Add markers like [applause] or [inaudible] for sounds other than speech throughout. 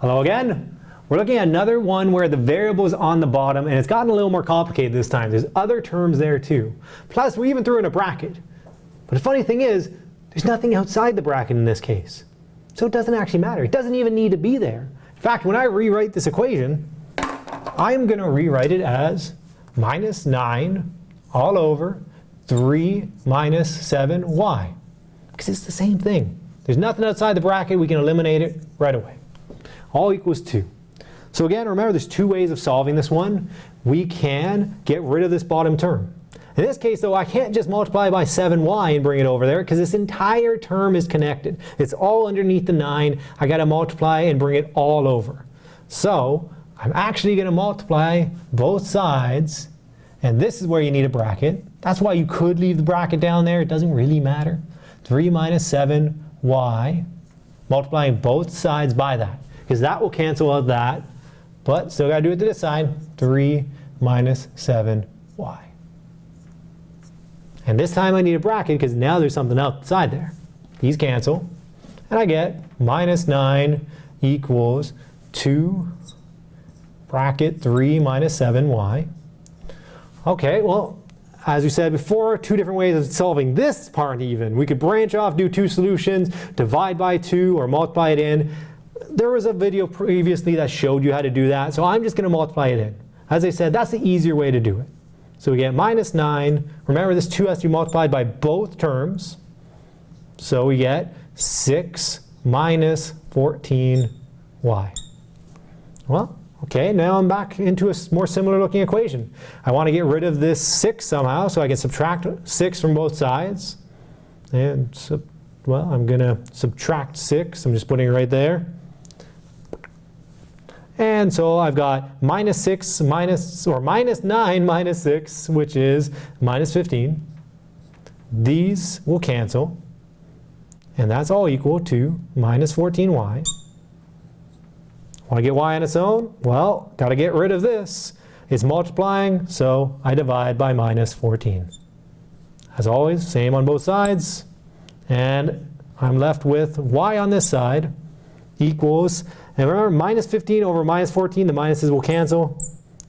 Hello again. We're looking at another one where the variable is on the bottom and it's gotten a little more complicated this time. There's other terms there too. Plus we even threw in a bracket. But the funny thing is, there's nothing outside the bracket in this case. So it doesn't actually matter. It doesn't even need to be there. In fact, when I rewrite this equation, I'm going to rewrite it as minus 9 all over 3 minus 7y. Because it's the same thing. There's nothing outside the bracket. We can eliminate it right away. All equals 2. So again, remember there's two ways of solving this one. We can get rid of this bottom term. In this case, though, I can't just multiply by 7y and bring it over there because this entire term is connected. It's all underneath the 9. I got to multiply and bring it all over. So I'm actually going to multiply both sides. And this is where you need a bracket. That's why you could leave the bracket down there. It doesn't really matter. 3 minus 7y, multiplying both sides by that. Because that will cancel out that. But still got to do it to this side. 3 minus 7y. And this time I need a bracket because now there's something outside there. These cancel. And I get minus 9 equals 2 bracket 3 minus 7y. Okay, well, as we said before, two different ways of solving this part even. We could branch off, do two solutions, divide by 2, or multiply it in. There was a video previously that showed you how to do that, so I'm just going to multiply it in. As I said, that's the easier way to do it. So we get minus 9. Remember, this 2 has to be multiplied by both terms. So we get 6 minus 14y. Well, okay, now I'm back into a more similar looking equation. I want to get rid of this 6 somehow, so I can subtract 6 from both sides. And, well, I'm going to subtract 6. I'm just putting it right there. And so I've got minus 6 minus, or minus 9 [laughs] minus 6, which is minus 15. These will cancel. And that's all equal to minus 14y. Want to get y on its own? Well, got to get rid of this. It's multiplying, so I divide by minus 14. As always, same on both sides. And I'm left with y on this side equals and remember, minus 15 over minus 14, the minuses will cancel.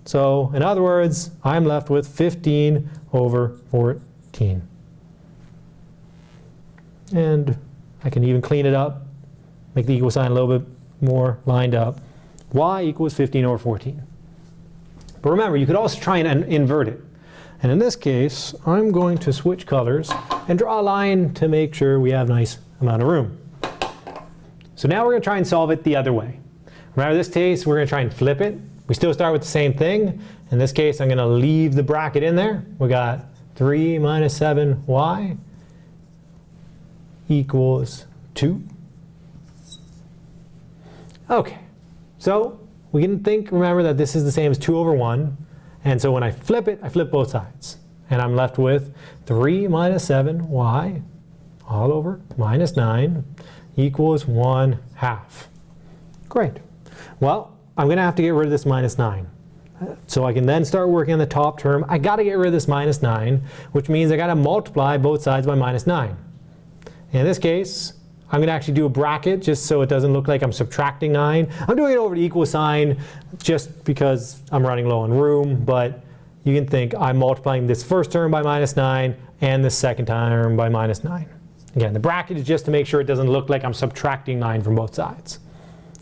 So in other words, I'm left with 15 over 14. And I can even clean it up, make the equal sign a little bit more lined up. y equals 15 over 14. But remember, you could also try and invert it. And in this case, I'm going to switch colors and draw a line to make sure we have a nice amount of room. So now we're going to try and solve it the other way. Remember this case, we're going to try and flip it. We still start with the same thing. In this case, I'm going to leave the bracket in there. We got 3 minus 7y equals 2. Okay, so we can think, remember that this is the same as 2 over 1. And so when I flip it, I flip both sides. And I'm left with 3 minus 7y all over minus 9 equals 1 half. Great. Well, I'm going to have to get rid of this minus 9. So I can then start working on the top term. I got to get rid of this minus 9, which means I got to multiply both sides by minus 9. In this case, I'm going to actually do a bracket just so it doesn't look like I'm subtracting 9. I'm doing it over the equal sign just because I'm running low on room, but you can think I'm multiplying this first term by minus 9 and this second term by minus 9. Again, the bracket is just to make sure it doesn't look like I'm subtracting 9 from both sides.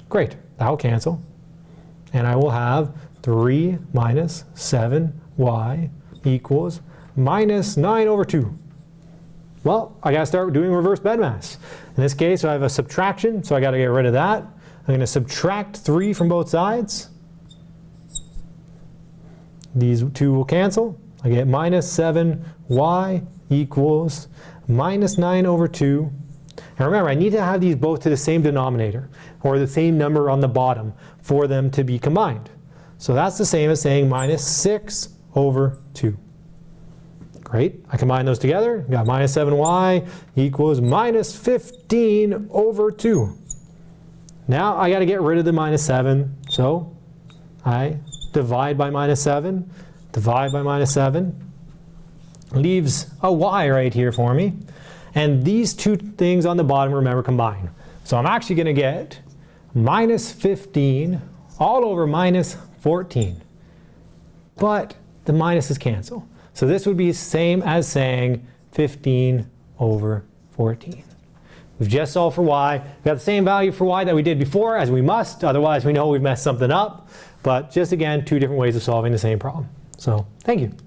Great, that will cancel. And I will have 3 minus 7y equals minus 9 over 2. Well, I got to start doing reverse BEDMAS. In this case, I have a subtraction, so I got to get rid of that. I'm going to subtract 3 from both sides. These two will cancel. I get minus 7y equals minus 9 over 2. And remember, I need to have these both to the same denominator, or the same number on the bottom, for them to be combined. So that's the same as saying minus 6 over 2. Great, I combine those together, got minus 7y equals minus 15 over 2. Now I got to get rid of the minus 7, so I divide by minus 7, divide by minus 7, leaves a y right here for me. And these two things on the bottom, remember, combine. So I'm actually going to get minus 15 all over minus 14. But the minuses cancel. So this would be the same as saying 15 over 14. We've just solved for y. We've got the same value for y that we did before, as we must. Otherwise, we know we've messed something up. But just again, two different ways of solving the same problem. So thank you.